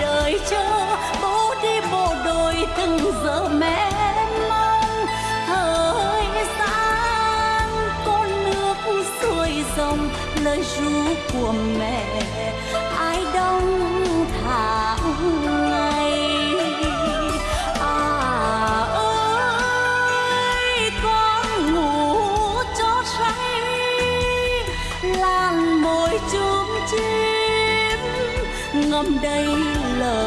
đời cho, bố đi bộ đội từng giờ mẹ mong thời gian con nước xuôi dòng, lời ru của mẹ ai đông tháng ngày. À ơi, con ngủ cho say lan môi chung chia ngâm đầy lời